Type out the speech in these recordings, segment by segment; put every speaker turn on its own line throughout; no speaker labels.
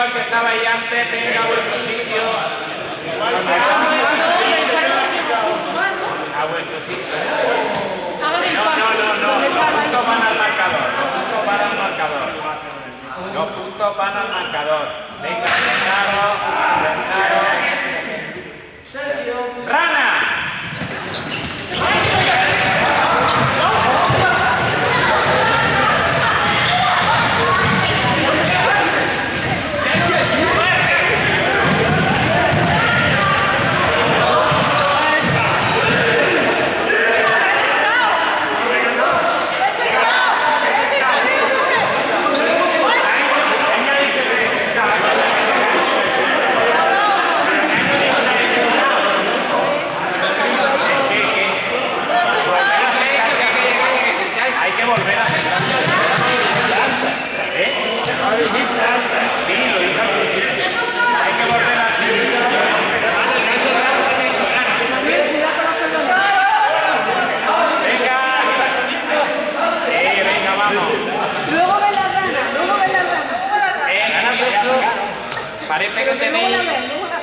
igual que estabais antes. Venga a vuestro sitio. A vuestro sitio. No, no, no, no. Los puntos van al marcador. Los puntos van al marcador. Los puntos van al marcador. Venga, sentaros. Sentaros. ¡Rana! Hay que volver a sentarse. ¿Eh? Sí, lo dije al principio. Hay que volver a Venga. Eh, venga, vamos.
Luego ven la rana, luego ven la rana.
Eh, y eso, que tenéis...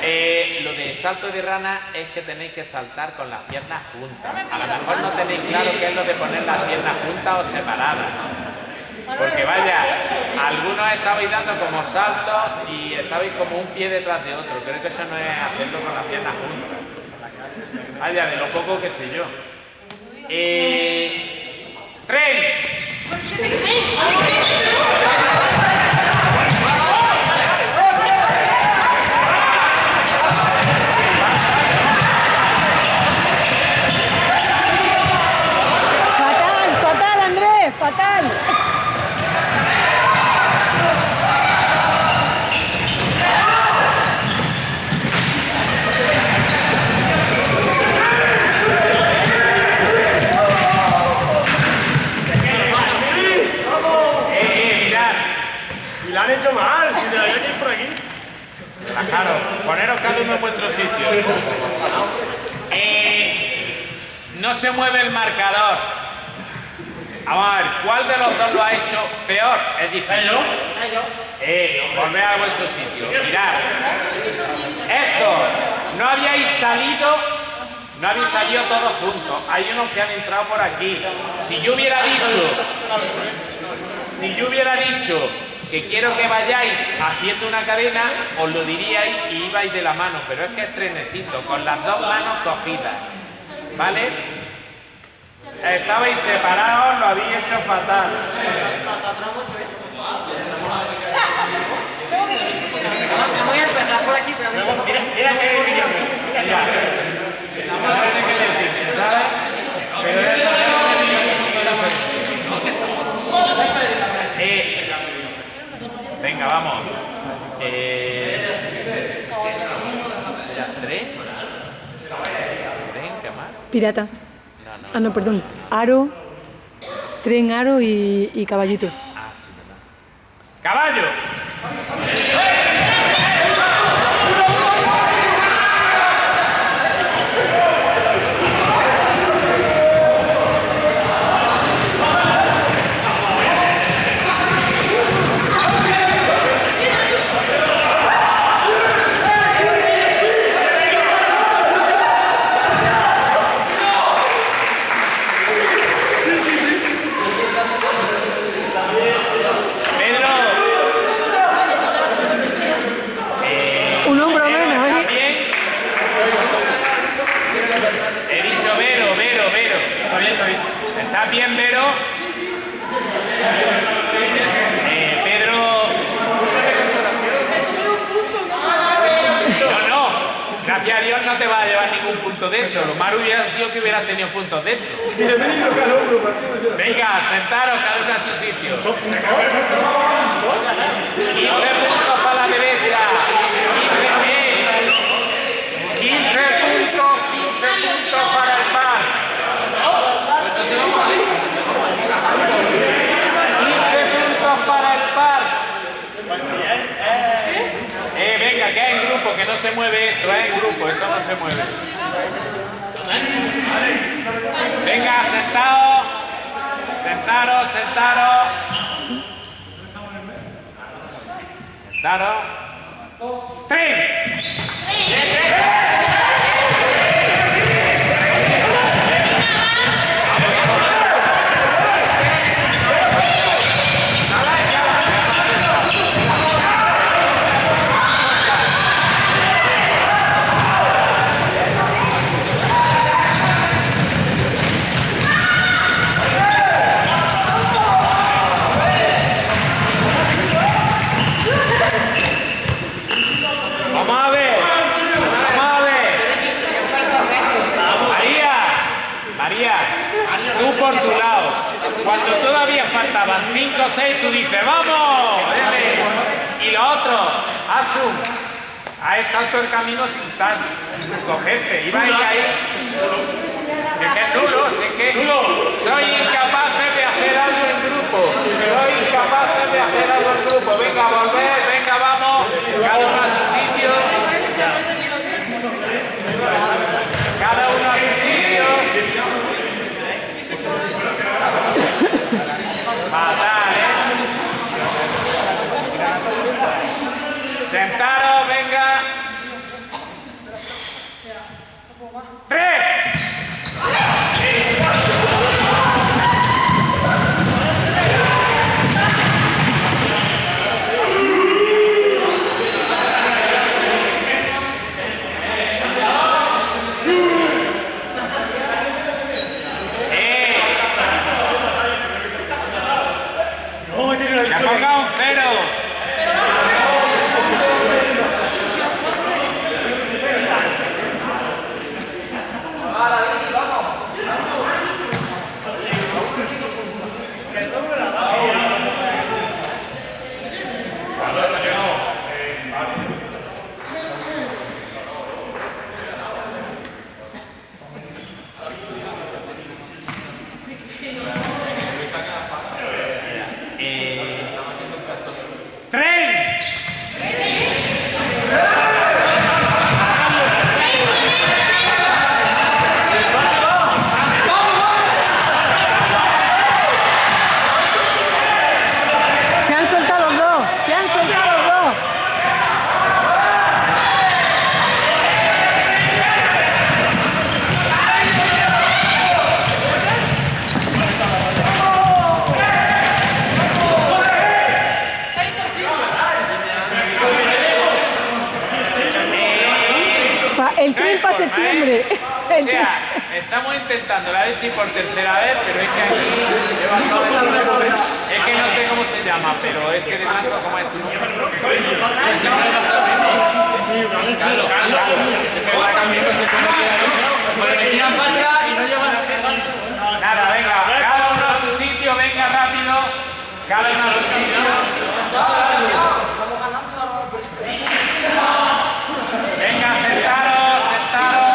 eh, lo de salto de rana es que tenéis que saltar con las piernas juntas. A lo mejor no tenéis claro qué es lo de poner las piernas juntas o separadas. Porque vaya, algunos estabais dando como saltos y estabais como un pie detrás de otro. Creo que eso no es hacerlo con las piernas juntas. Vaya, de lo poco que sé yo. Eh, ¡Tren!
Fatal, fatal, Andrés, fatal.
¡Eh, eh, mirad!
Y la han hecho mal, si debería ir por aquí.
Relajaros, poneros cada uno en vuestro sitio. Eh, no se mueve el marcador. Vamos a ver, ¿cuál de los dos lo ha hecho peor? Es difícil. Eh, volved a vuestro sitio. Mirad. Esto, no habíais salido, no habéis salido todos juntos. Hay unos que han entrado por aquí. Si yo hubiera dicho, si yo hubiera dicho que quiero que vayáis haciendo una cadena, os lo diríais y ibais de la mano, pero es que es trenecito, con las dos manos cogidas. ¿Vale? Estabais separados, lo habéis hecho fatal.
Voy a empezar por aquí, pero
Mira, mira que hay.
Mira, no sé qué decir, ¿sabes? Pero es venga, vamos. Eh, ¿Tres? ¿Tren? ¿Qué más?
Pirata. Ah, no, perdón. Aro, tren, aro y, y caballito.
Ah, sí, verdad. ¡Caballo! puntos dentro. Cada uno, Venga, sentaros cada uno a su sitio. Dos puntos. Para la derecha. 15, 15 puntos, 15 puntos para el
par. 15 puntos para el par. Eh,
venga, que hay en grupo, que no se mueve esto, es en grupo, esto no se mueve. Venga, sentados. Sentaros, sentaros. Sentaros. ¡Tres! Vamos a ver. Vamos a ver. María. María. Tú por tu lado. Cuando todavía faltaban 5 o 6, tú dices, ¡vamos! Y lo otro, Asun. Ahí está todo el camino sin tal, sin cogerte. Ibais ahí. Es que es nulo, es que soy incapaz de hacer algo en grupo. Soy incapaz de hacer algo en grupo. Venga, volver, estamos intentando la sí por tercera vez, pero es que aquí... Es que no sé cómo se llama, pero es que de tanto como es tu nombre.
Pues me tiran para atrás y no llevan
Nada, venga, cada uno a su sitio, venga rápido. Cada uno a su sitio. Venga, sentaros, sentaros.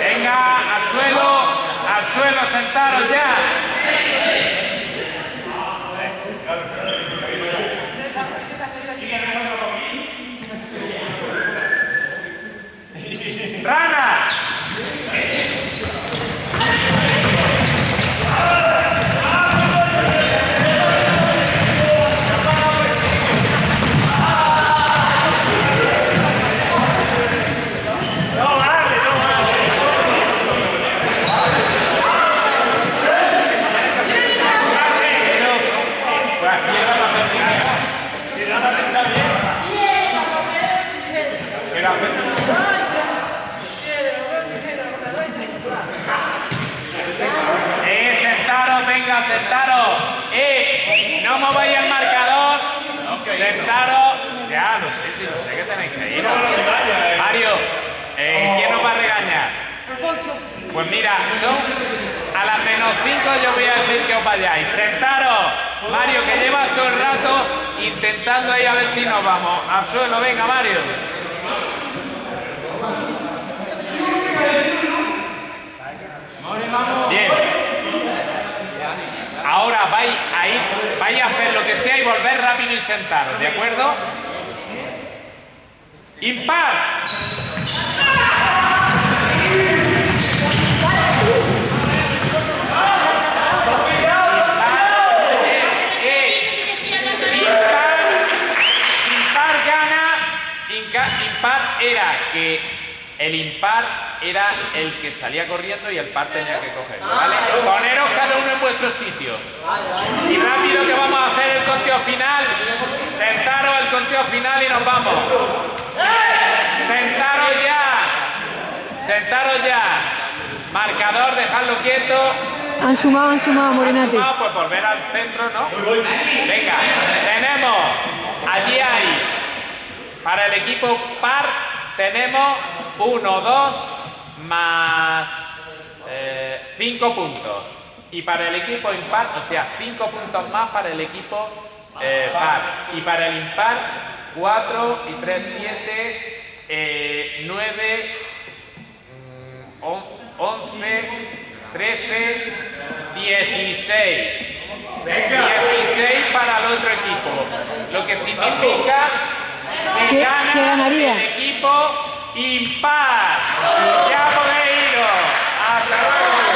Venga, al suelo, suelo, sentaros ya. Rana.
No vale, no vale.
Pues aquí era la feminidad. Era feminidad. Eh, sentaros, venga, sentaros. Eh, no mováis el marcador. Sentaros. Ya, lo sé, sí, lo sé que tenéis que ir. Mario, eh, ¿quién nos va a regañar? Pues mira, son a las menos 5 yo voy a decir que os vayáis. Sentaros. Mario, que llevas todo el rato intentando ahí a ver si nos vamos. Al suelo, venga, Mario. Bien. Ahora vais a ir, vais a hacer lo que sea y volver rápido y sentaros, ¿de acuerdo? Impar. Impar, gana, impar era que el impar era el que salía corriendo y el par tenía que cogerlo, ¿vale? Poneros cada uno en vuestro sitio. Y rápido que vamos a hacer el conteo final. Sentaros el conteo final y nos vamos. Sentaros ya. Sentaros ya. Marcador, dejadlo quieto.
Han sumado, han sumado, Morenati.
Sumado, pues volver al centro, ¿no? Venga, tenemos, allí hay, para el equipo par, tenemos 1, 2, más 5 puntos. Y para el equipo impar, o sea, 5 puntos más para el equipo eh, par. Y para el impar, 4 y 3, 7, 9, 11, 13, 16. 16 para el otro equipo. Lo que significa que
¿Qué-
gana el equipo impar. Ya podéis iros. Hasta luego.